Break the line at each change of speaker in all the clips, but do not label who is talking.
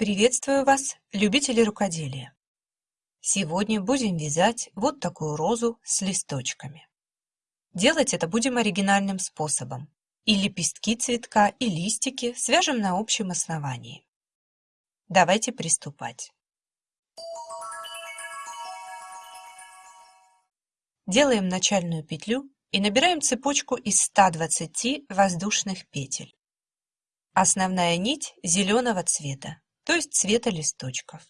Приветствую вас, любители рукоделия! Сегодня будем вязать вот такую розу с листочками. Делать это будем оригинальным способом. И лепестки цветка, и листики свяжем на общем основании. Давайте приступать. Делаем начальную петлю и набираем цепочку из 120 воздушных петель. Основная нить зеленого цвета, то есть цвета листочков.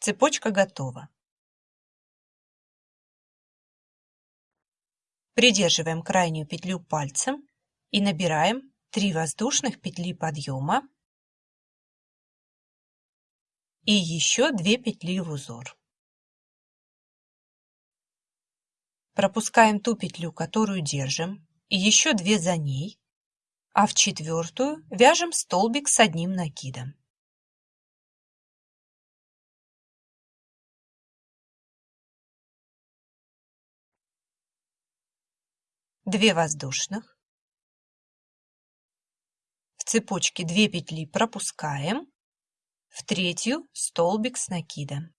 Цепочка готова. Придерживаем крайнюю петлю пальцем и набираем 3 воздушных петли подъема и еще 2 петли в узор. Пропускаем ту петлю, которую держим, и еще две за ней, а в четвертую вяжем столбик с одним накидом. Две воздушных. В цепочке 2 петли пропускаем, в третью столбик с накидом.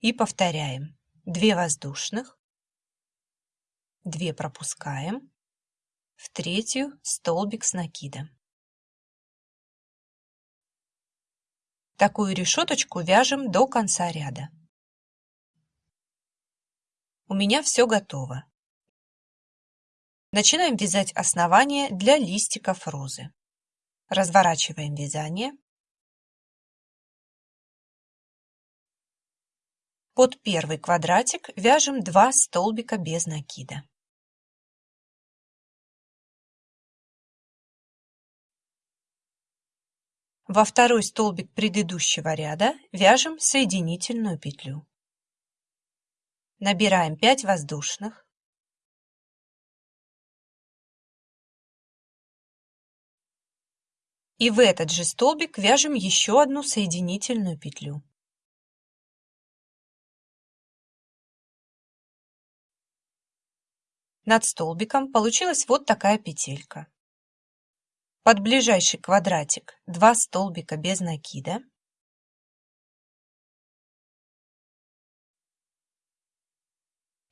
И повторяем. 2 воздушных, 2 пропускаем, в третью столбик с накидом. Такую решеточку вяжем до конца ряда. У меня все готово. Начинаем вязать основание для листиков розы. Разворачиваем вязание. Под первый квадратик вяжем 2 столбика без накида. Во второй столбик предыдущего ряда вяжем соединительную петлю. Набираем 5 воздушных. И в этот же столбик вяжем еще одну соединительную петлю. Над столбиком получилась вот такая петелька. Под ближайший квадратик 2 столбика без накида.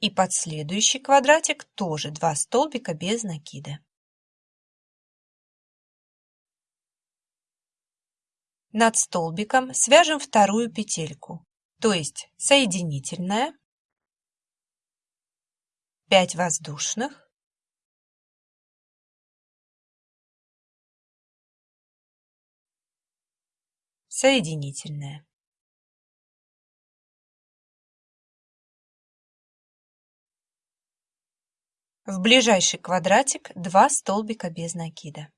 И под следующий квадратик тоже 2 столбика без накида. Над столбиком свяжем вторую петельку, то есть соединительная 5 воздушных, соединительная. В ближайший квадратик 2 столбика без накида.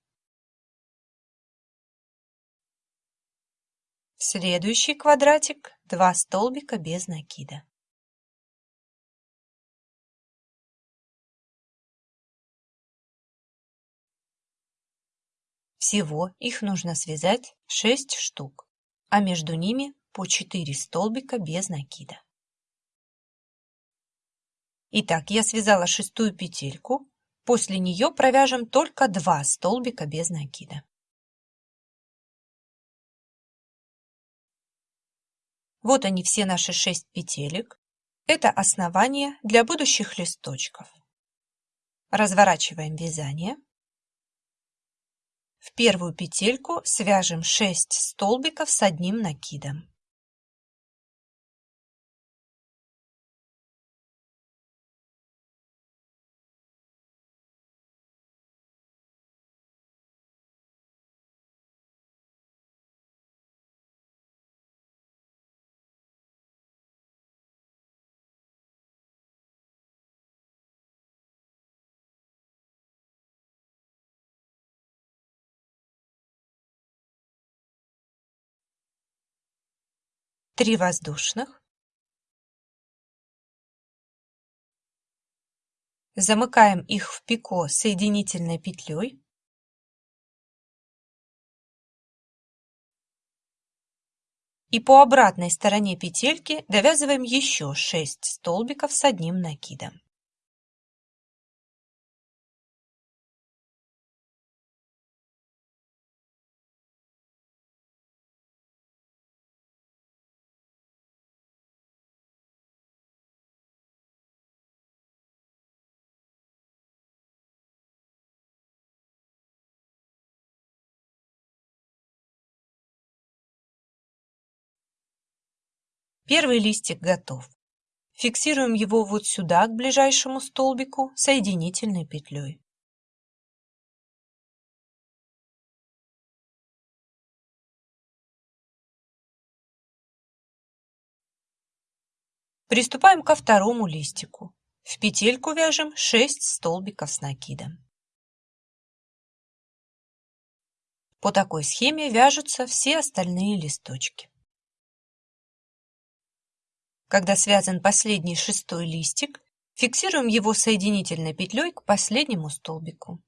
В следующий квадратик 2 столбика без накида. Всего их нужно связать 6 штук, а между ними по 4 столбика без накида. Итак, я связала шестую петельку, после нее провяжем только 2 столбика без накида. Вот они все наши 6 петелек. Это основание для будущих листочков. Разворачиваем вязание. В первую петельку свяжем 6 столбиков с одним накидом. Три воздушных, замыкаем их в пико соединительной петлей, и по обратной стороне петельки довязываем еще 6 столбиков с одним накидом. Первый листик готов. Фиксируем его вот сюда, к ближайшему столбику, соединительной петлей. Приступаем ко второму листику. В петельку вяжем 6 столбиков с накидом. По такой схеме вяжутся все остальные листочки. Когда связан последний шестой листик, фиксируем его соединительной петлей к последнему столбику.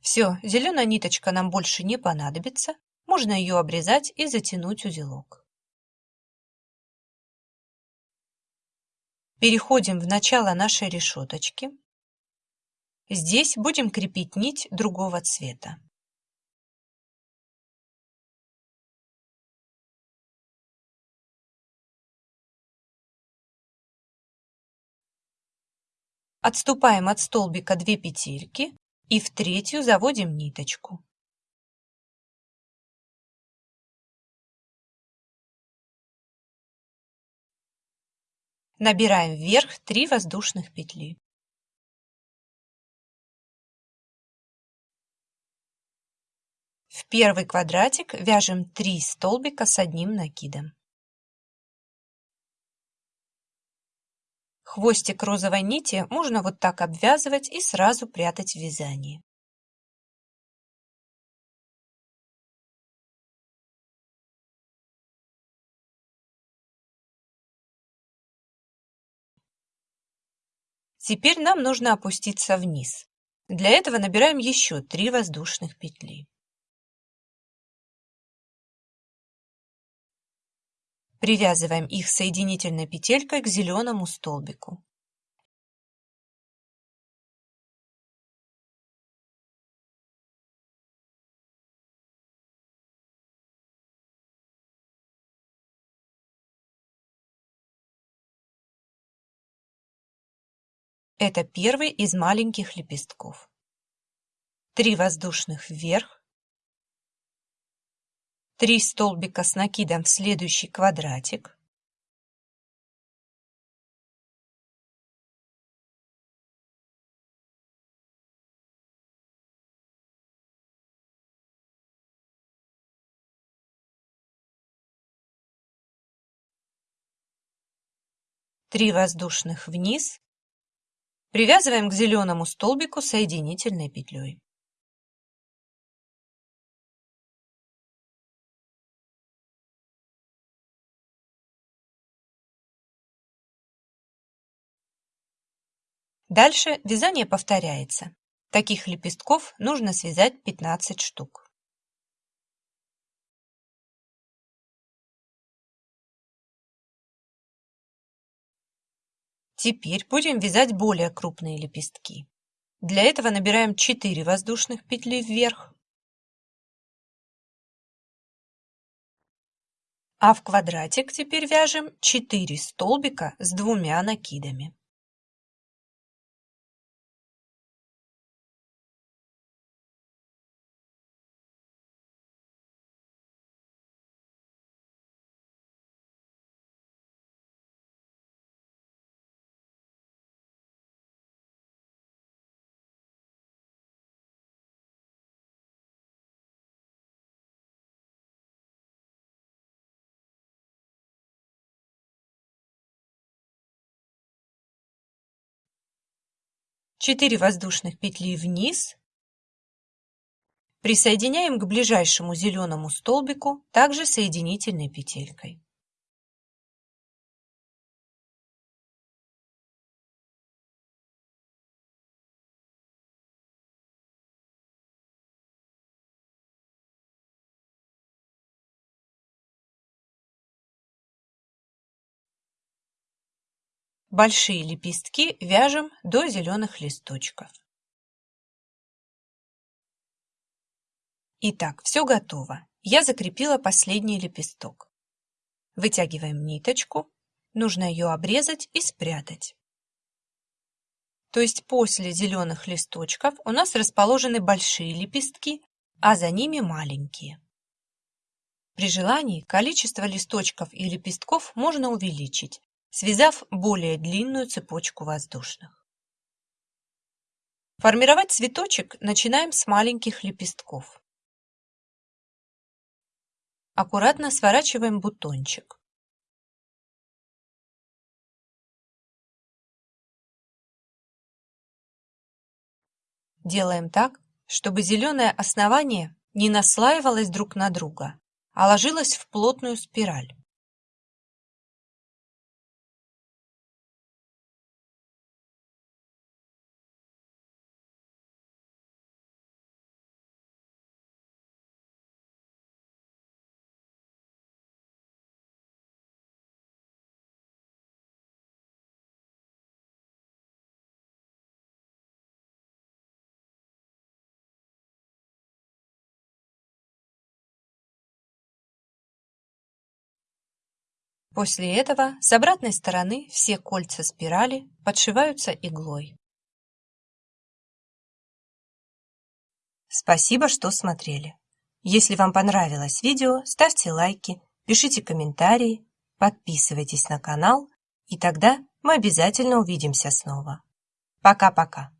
Все, зеленая ниточка нам больше не понадобится, можно ее обрезать и затянуть узелок. Переходим в начало нашей решеточки. Здесь будем крепить нить другого цвета. Отступаем от столбика 2 петельки и в третью заводим ниточку. Набираем вверх 3 воздушных петли. В первый квадратик вяжем 3 столбика с одним накидом. Хвостик розовой нити можно вот так обвязывать и сразу прятать в вязании. Теперь нам нужно опуститься вниз. Для этого набираем еще 3 воздушных петли. Привязываем их соединительной петелькой к зеленому столбику. Это первый из маленьких лепестков. Три воздушных вверх, 3 столбика с накидом в следующий квадратик. Три воздушных вниз. Привязываем к зеленому столбику соединительной петлей. Дальше вязание повторяется. Таких лепестков нужно связать 15 штук. Теперь будем вязать более крупные лепестки. Для этого набираем 4 воздушных петли вверх, а в квадратик теперь вяжем 4 столбика с двумя накидами. Четыре воздушных петли вниз, присоединяем к ближайшему зеленому столбику также соединительной петелькой. Большие лепестки вяжем до зеленых листочков. Итак, все готово. Я закрепила последний лепесток. Вытягиваем ниточку. Нужно ее обрезать и спрятать. То есть после зеленых листочков у нас расположены большие лепестки, а за ними маленькие. При желании количество листочков и лепестков можно увеличить, связав более длинную цепочку воздушных. Формировать цветочек начинаем с маленьких лепестков. Аккуратно сворачиваем бутончик. Делаем так, чтобы зеленое основание не наслаивалось друг на друга, а ложилось в плотную спираль. После этого с обратной стороны все кольца спирали подшиваются иглой. Спасибо, что смотрели. Если вам понравилось видео, ставьте лайки, пишите комментарии, подписывайтесь на канал, и тогда мы обязательно увидимся снова. Пока-пока.